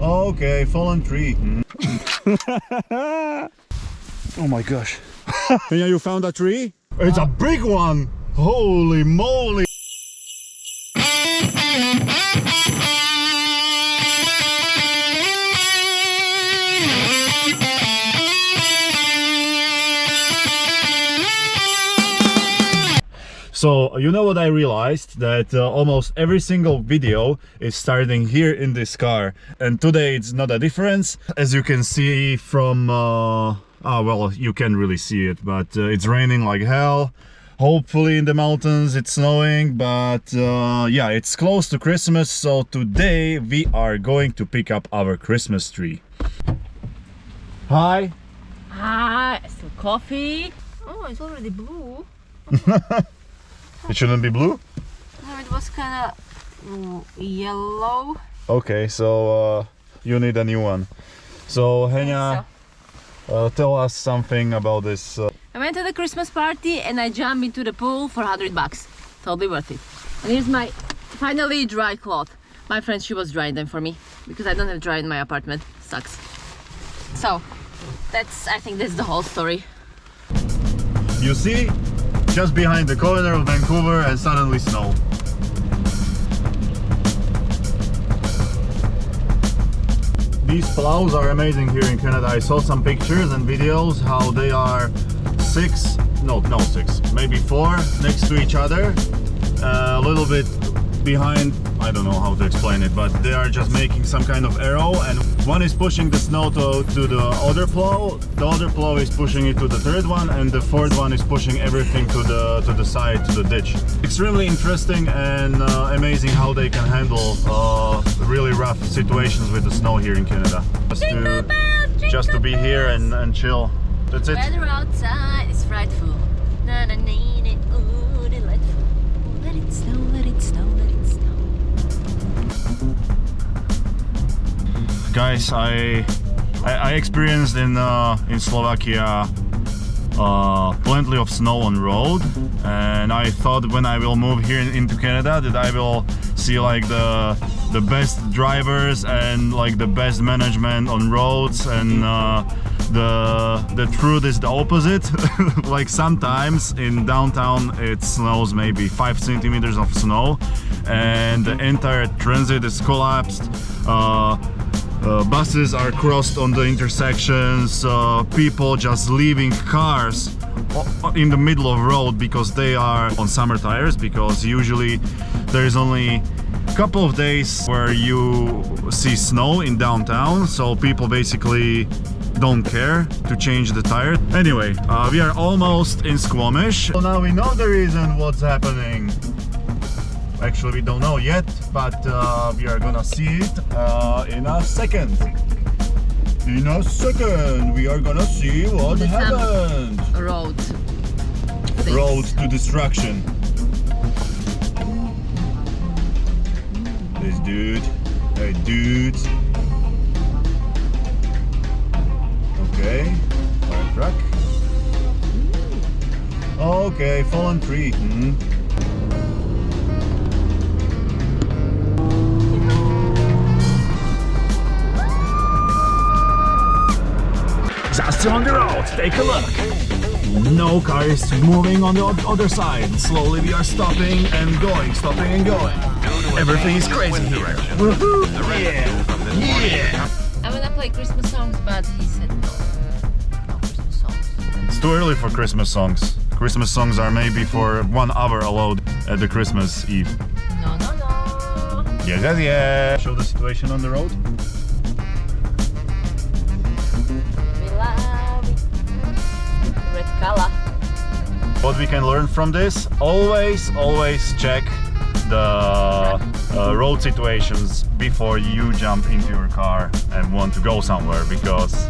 Okay, fallen tree. Hmm. Oh my gosh. yeah, you found a tree? It's a big one! Holy moly! So, you know what I realized? That uh, almost every single video is starting here in this car. And today it's not a difference. As you can see from... Uh, ah, well, you can't really see it, but uh, it's raining like hell. Hopefully in the mountains it's snowing, but uh, yeah, it's close to Christmas. So today we are going to pick up our Christmas tree. Hi! Ah, some coffee. Oh, it's already blue. It shouldn't be blue? No, it was kind of yellow. Okay, so uh, you need a new one. So Henya, uh, tell us something about this. Uh, I went to the Christmas party and I jumped into the pool for 100 bucks. Totally worth it. And here's my finally dry cloth. My friend, she was drying them for me because I don't have dry in my apartment. Sucks. So, that's, I think that's the whole story. you see, just behind the corner of Vancouver and suddenly snow. These plows are amazing here in Canada. I saw some pictures and videos how they are six, no, no six, maybe four next to each other. Uh, a little bit behind, I don't know how to explain it, but they are just making some kind of arrow and one is pushing the snow to, to the other plow, the other plow is pushing it to the third one and the fourth one is pushing everything to the to the side, to the ditch. Extremely interesting and uh, amazing how they can handle uh, really rough situations with the snow here in Canada. Just to, just to be here and, and chill. That's it. Weather outside is frightful. Na na na guys I, I I experienced in uh, in Slovakia uh, plenty of snow on road. And I thought when I will move here in- into Canada that I will see like the the best drivers and like the best management on roads and uh, the the truth is the opposite. Like sometimes in downtown it snows maybe five centimeters of snow and the entire transit is collapsed. Uh, uh, buses are crossed on the intersections, uh, people just leaving cars in the middle of road because they are on summer tires because usually there is only a couple of days where you see snow in downtown so people basically don't care to change the tire. Anyway, uh, we are almost in Squamish. So now we know the reason what's happening. Actually, we don't know yet, but uh, we are gonna see it uh, in a second. In a second, we are gonna see what The happened. Road. things. Road to destruction. This dude, hey dude. Okay, fire truck. Okay, fallen tree. Hmm. Just on the road, take a look. No car is moving on the other side. Slowly we are stopping and going, stopping and going. Everything is crazy here. Woohoo! Yeah! Yeah! I wanna play Christmas songs, but he said no. Uh, no Christmas songs. It's too early for Christmas songs. Christmas songs are maybe for one hour allowed at the Christmas Eve. No, no, no. Yeah, yeah, yeah. Show the situation on the road. We can learn from this, always, always check the uh, road situations before you jump into your car and want to go somewhere because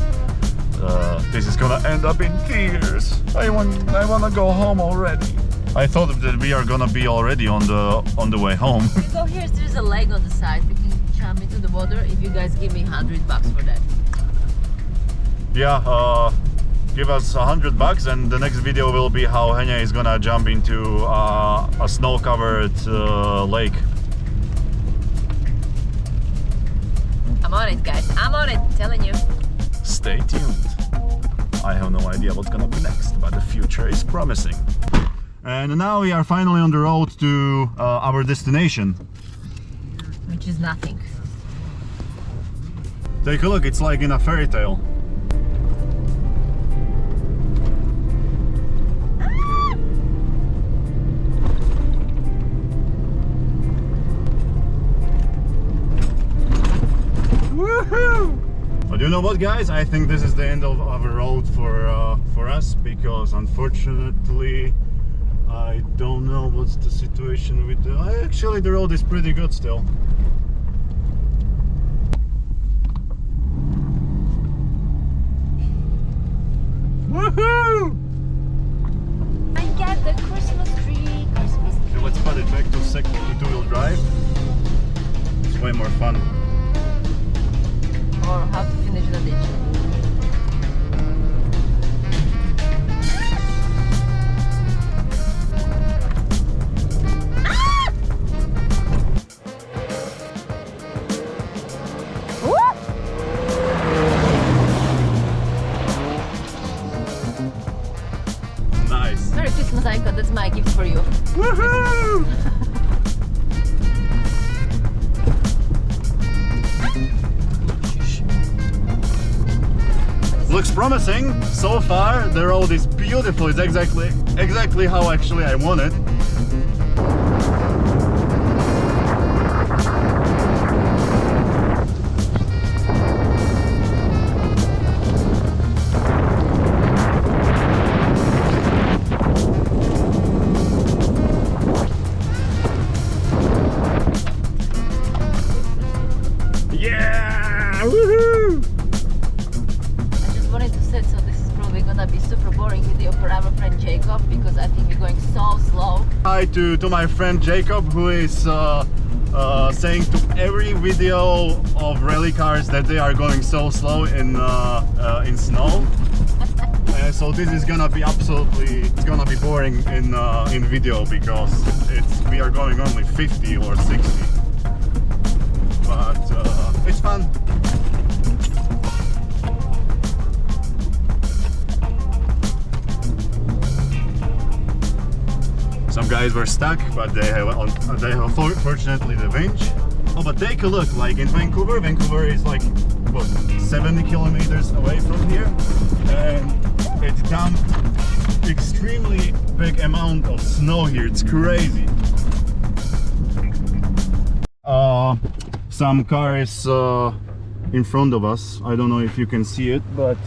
uh, this is gonna end up in tears. I want, I wanna go home already. I thought that we are gonna be already on the on the way home. We go here, there's a lake on the side. We can jump into the water if you guys give me 100 bucks for that. yeah, uh, give us a hundred bucks, and the next video will be how Henya is gonna jump into uh, a snow-covered uh, lake. I'm on it. guys. I'm on it. Telling you. Stay tuned. I have no idea what's gonna be next, but the future is promising. And now we are finally on the road to uh, our destination. Which is nothing. Take a look, it's like in a fairy tale. Know what, guys? I think this is the end of our road for uh, for us because unfortunately, I don't know what's the situation with the. Actually, the road is pretty good still. Woohoo! I got the Christmas tree. Christmas tree. Okay, let's put it back to second to two-wheel drive. It's way more fun. Or how to finish the ditch. Promising so far. The road is beautiful. It's exactly exactly how actually I want it. To, to my friend Jacob who is uh, uh, saying to every video of rally cars that they are going so slow in uh, uh, in snow. Uh, so this is gonna be absolutely it's gonna be boring in uh, in video because it's we are going only 50 or 60 guys were stuck, but they have on, they have for- fortunately the winch. Oh, but take a look. Like in Vancouver, Vancouver is like what 70 kilometers away from here, and it dumped extremely big amount of snow here. It's crazy. Uh, some car is uh, in front of us. I don't know if you can see it, but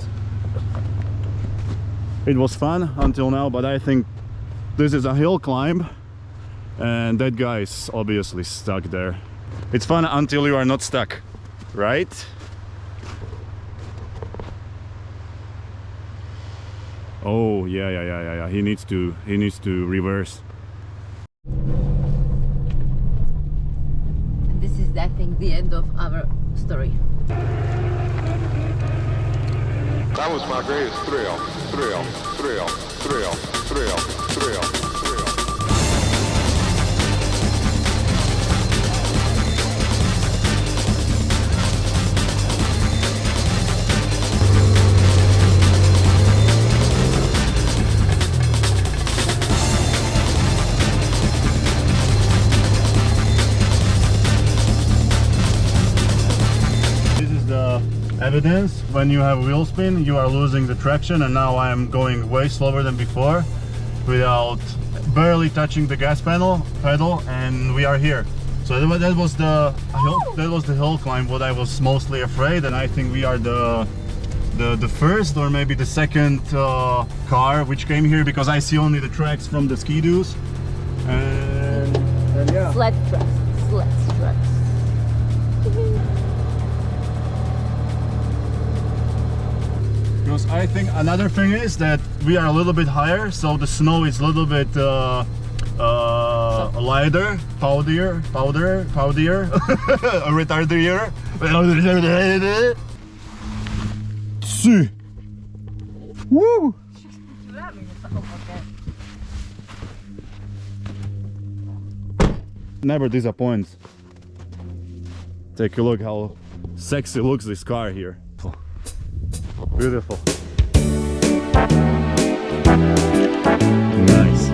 it was fun until now. But I think this is a hill climb and that guy is obviously stuck there. It's fun until you are not stuck right? Oh yeah yeah yeah yeah, he needs to he needs to reverse. And this is, I think, the end of our story. That was my greatest thrill, thrill, thrill, thrill, thrill, thrill, evidence when you have wheel spin you are losing the traction and now I am going way slower than before without barely touching the gas pedal pedal and we are here so that was, the hill, that was the hill climb what I was mostly afraid and I think we are the the, the first or maybe the second uh, car which came here because I see only the tracks from the ski-doos and, and yeah. Sled tracks. Because I think another thing is that we are a little bit higher, so the snow is a little bit uh, uh, lighter, powder, powder, powder, retardier. Tsu. Woo! Never disappoints. Take a look how sexy looks this car here. Beautiful. Nice.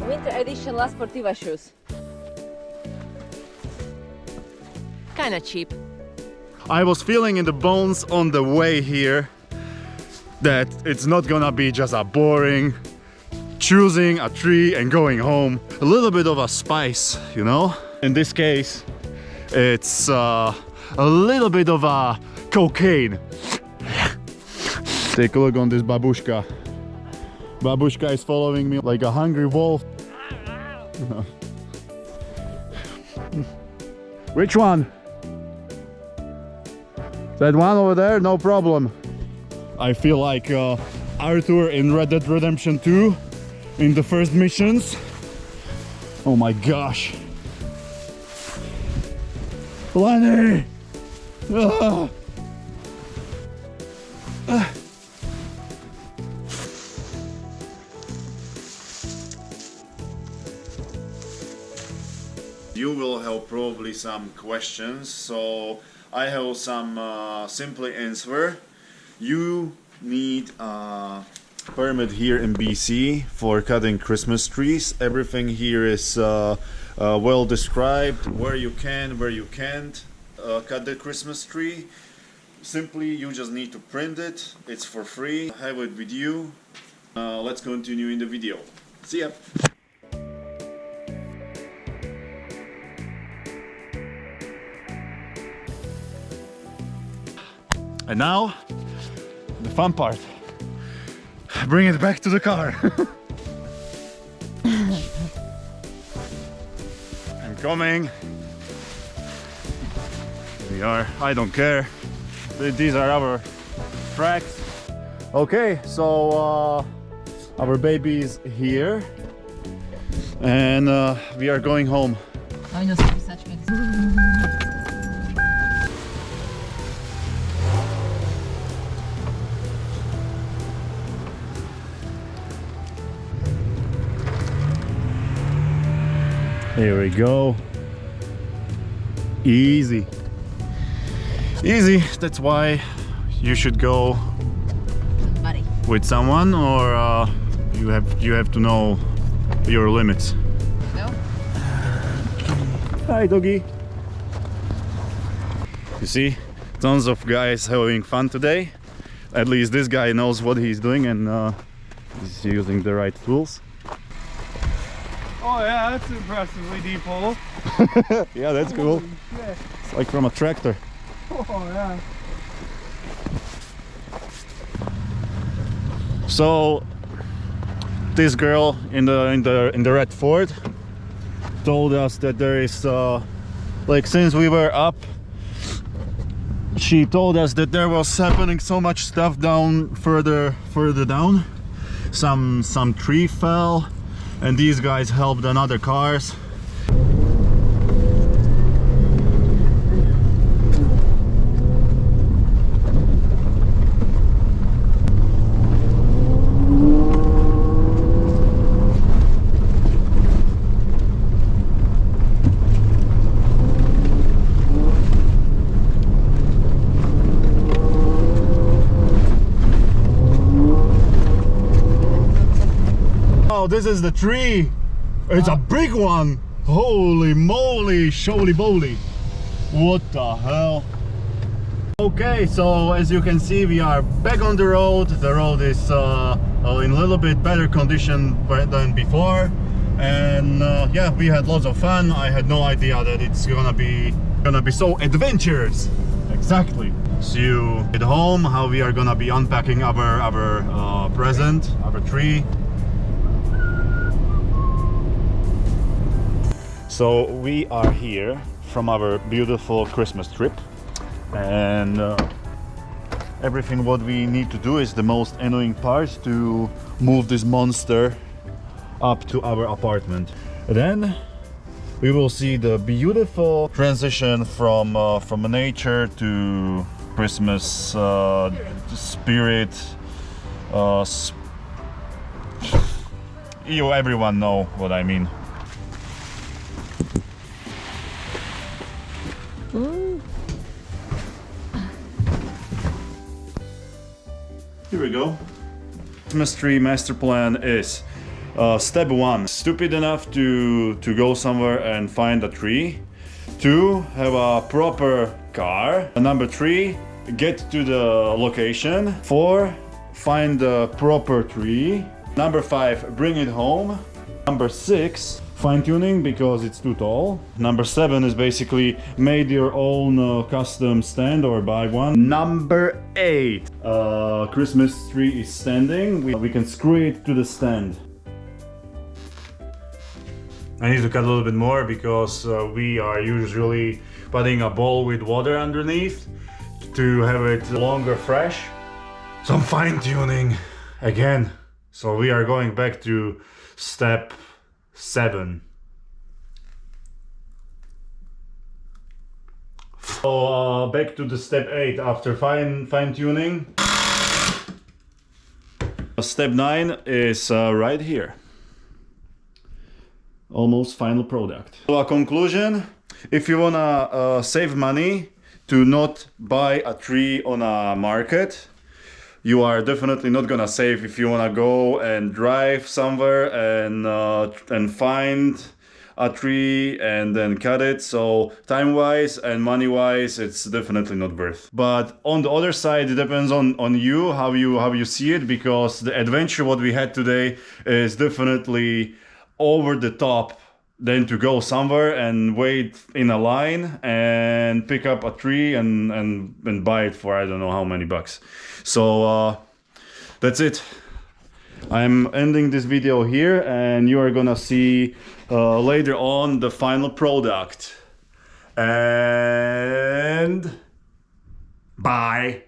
Winter edition La Sportiva shoes. Kinda cheap. I was feeling in the bones on the way here that it's not gonna be just a boring choosing a tree and going home. A little bit of a spice, you know? In this case, it's uh, a little bit of a cocaine. Take a look on this babushka. Babushka is following me like a hungry wolf. Which one? That one over there, no problem. I feel like uh, Arthur in Red Dead Redemption 2 in the first missions. Oh my gosh. Lenny! You will have probably some questions, so I have some uh, answer. You need a permit here in BC for cutting Christmas trees. Everything here is uh, uh, well described, where you can, where you can't uh, cut the Christmas tree. Simply, you just need to print it. It's for free. Have it with you. Uh, let's continue in the video. See ya. And now, the fun part. Bring it back to the car. I'm coming. We are, I don't care. These are our tracks. Okay, so uh, our baby is here. And uh, we are going home. Here we go. Easy. Easy. That's why you should go Buddy. with someone or uh, you have you have to know your limits. No? Hi doggy. You see, tons of guys having fun today. At least this guy knows what he's doing and uh, he's using the right tools. Oh yeah, that's impressively deep hole. Yeah, that's cool. shit. It's like from a tractor. Oh. So this girl in the in the in the red Ford told us that there is uh, like since we were up she told us that there was happening so much stuff down further further down some some tree fell and these guys helped on other cars Oh, this is the tree. It's a big one. Holy moly, sholy boly. What the hell? Okay, so as you can see, we are back on the road. The road is uh, uh, in a little bit better condition than before. And uh, yeah, we had lots of fun. I had no idea that it's gonna be gonna be so adventurous. Exactly. See you at home. How we are gonna be unpacking our our uh, present, our tree. So we are here from our beautiful Christmas trip and uh, everything what we need to do is the most annoying part to move this monster up to our apartment. Then we will see the beautiful transition from uh, from nature to Christmas uh, spirit. Uh, sp- you everyone know what I mean. Ooh. Here we go. Mystery master plan is uh, step one, stupid enough to, to go somewhere and find a tree. Two, have a proper car. Number three, get to the location. Four, find the proper tree. Number five, bring it home. Number six, fine tuning because it's too tall. Number seven is basically made your own uh, custom stand or buy one. Number eight, uh, Christmas tree is standing. We, we can screw it to the stand. I need to cut a little bit more because uh, we are usually putting a bowl with water underneath to have it longer fresh. Some fine tuning again. So we are going back to step seven. So uh, back to the step eight after fine fine tuning. Step nine is uh, right here almost final product. So a conclusion, if you wanna uh, save money to not buy a tree on a market, you are definitely not gonna save if you wanna go and drive somewhere and uh, and find a tree and then cut it. So time wise and money wise it's definitely not worth. But on the other side it depends on on you how you how you see it because the adventure what we had today is definitely over the top than to go somewhere and wait in a line and pick up a tree and and, and buy it for I don't know how many bucks. So uh, that's it. I'm ending this video here and you are gonna see uh, later on the final product. And bye.